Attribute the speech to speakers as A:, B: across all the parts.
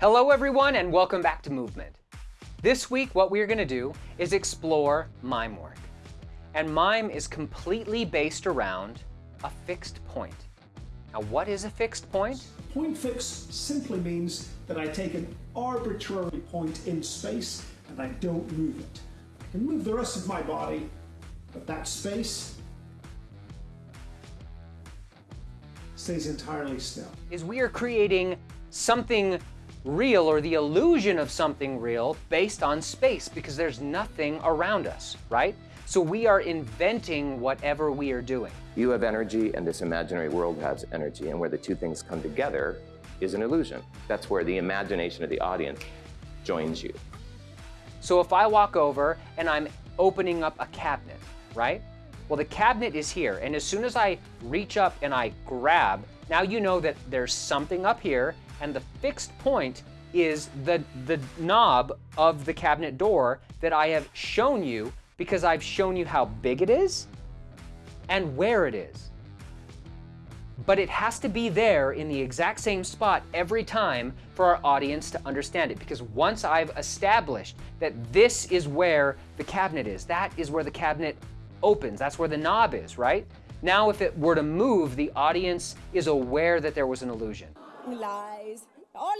A: Hello everyone and welcome back to Movement. This week what we're going to do is explore mime work. And mime is completely based around a fixed point. Now what is a fixed point?
B: Point fixe simply means that I take an arbitrary point in space and I don't move it. I can move the rest of my body, but that space stays entirely still.
A: Is we are creating something real or the illusion of something real based on space because there's nothing around us, right? So we are inventing whatever we are doing.
C: You have energy and this imaginary world has energy and where the two things come together is an illusion. That's where the imagination of the audience joins you.
A: So if I walk over and I'm opening up a cabinet, right? Well, the cabinet is here, and as soon as I reach up and I grab, now you know that there's something up here, and the fixed point is the, the knob of the cabinet door that I have shown you because I've shown you how big it is and where it is. But it has to be there in the exact same spot every time for our audience to understand it. Because once I've established that this is where the cabinet is, that is where the cabinet opens, that's where the knob is, right? Now if it were to move, the audience is aware that there was an illusion.
D: Lies. Oh,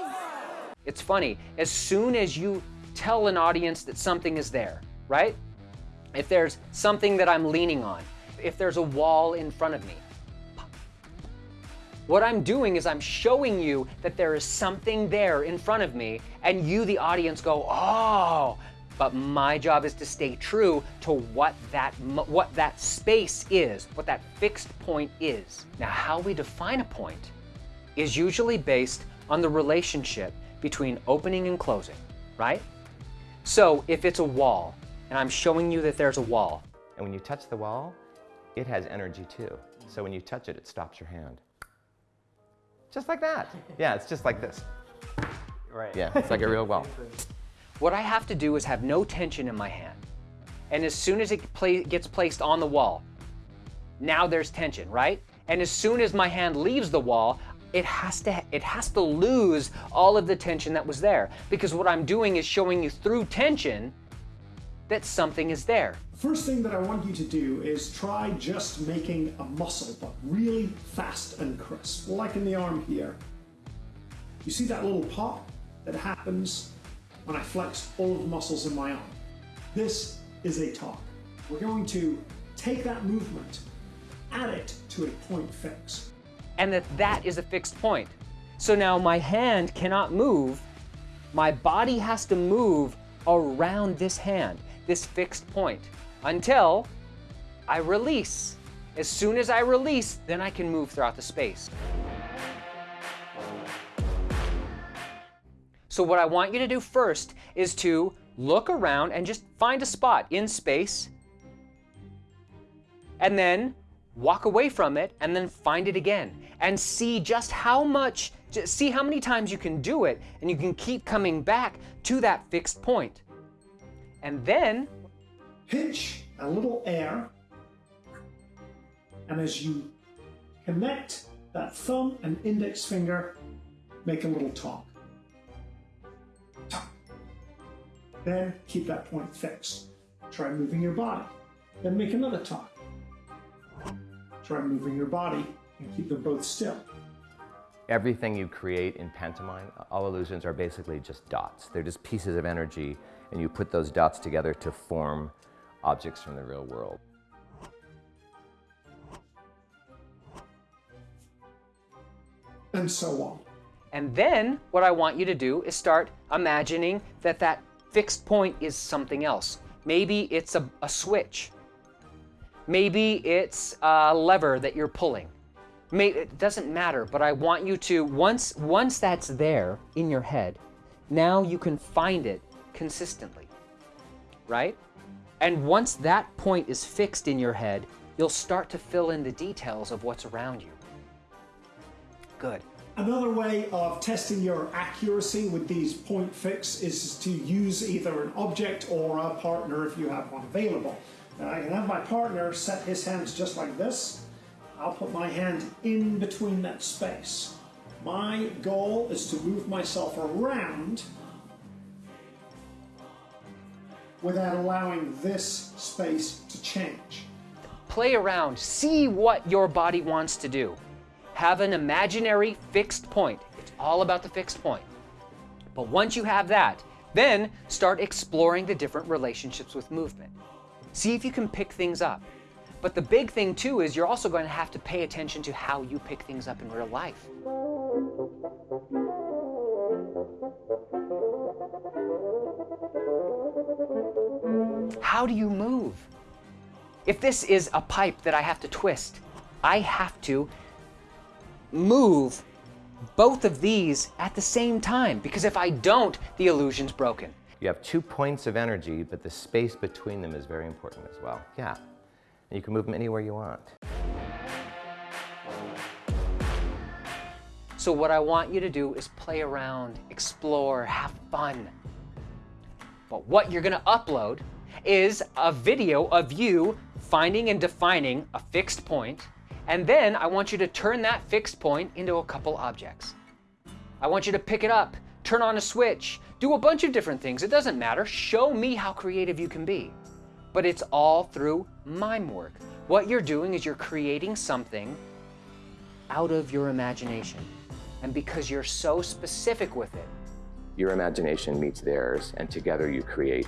D: lies!
A: It's funny, as soon as you tell an audience that something is there, right? If there's something that I'm leaning on, if there's a wall in front of me, what I'm doing is I'm showing you that there is something there in front of me, and you, the audience, go, oh, but my job is to stay true to what that, what that space is, what that fixed point is. Now, how we define a point is usually based on the relationship between opening and closing, right? So if it's a wall, and I'm showing you that there's a wall.
C: And when you touch the wall, it has energy too. So when you touch it, it stops your hand. Just like that. Yeah, it's just like this.
A: Right.
C: Yeah, it's like a real wall.
A: What I have to do is have no tension in my hand. And as soon as it gets placed on the wall, now there's tension, right? And as soon as my hand leaves the wall, it has to it has to lose all of the tension that was there because what I'm doing is showing you through tension that something is there.
B: First thing that I want you to do is try just making a muscle, but really fast and crisp, like in the arm here. You see that little pop that happens when I flex all of the muscles in my arm? This is a toc. We're going to take that movement, add it to a point fixe.
A: And that that is a fixed point. So now my hand cannot move. My body has to move around this hand this fixed point until I release. As soon as I release, then I can move throughout the space. So what I want you to do first is to look around and just find a spot in space and then walk away from it and then find it again and see just how much, just see how many times you can do it and you can keep coming back to that fixed point. And then
B: pinch a little air, and as you connect that thumb and index finger, make a little toc. Toc. Then keep that point fixed. Try moving your body. Then make another toc. Try moving your body and keep them both still.
C: Everything you create in pantomime, all illusions are basically just dots. They're just pieces of energy, and you put those dots together to form objects from the real world.
B: And so on.
A: And then what I want you to do is start imagining that that fixed point is something else. Maybe it's a, a switch. Maybe it's a lever that you're pulling. It doesn't matter, but I want you to, once, once that's there in your head, now you can find it consistently, right? And once that point is fixed in your head, you'll start to fill in the details of what's around you. Good.
B: Another way of testing your accuracy with these point fixe is to use either an object or a partner if you have one available. I can have my partner set his hands just like this, I'll put my hand in between that space. My goal is to move myself around without allowing this space to change.
A: Play around, see what your body wants to do. Have an imaginary fixed point. It's all about the fixed point. But once you have that, then start exploring the different relationships with movement. See if you can pick things up. But the big thing too is you're also going to have to pay attention to how you pick things up in real life. How do you move? If this is a pipe that I have to twist, I have to move both of these at the same time because if I don't, the illusion's broken.
C: You have two points of energy, but the space between them is very important as well. Yeah, and you can move them anywhere you want.
A: So what I want you to do is play around, explore, have fun. But what you're gonna upload is a video of you finding and defining a fixed point, and then I want you to turn that fixed point into a couple objects. I want you to pick it up, turn on a switch, do a bunch of different things. It doesn't matter. Show me how creative you can be. But it's all through mime work. What you're doing is you're creating something out of your imagination. And because you're so specific with it,
C: Your imagination meets theirs, and together you create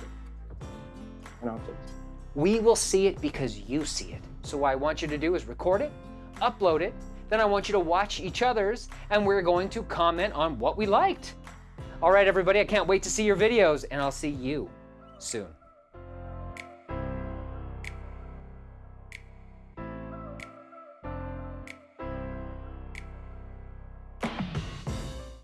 C: an object.
A: we will see it because you see it. So what I want you to do is record it, upload it, then I want you to watch each other's, and we're going to comment on what we liked. All right, everybody, I can't wait to see your videos, and I'll see you soon.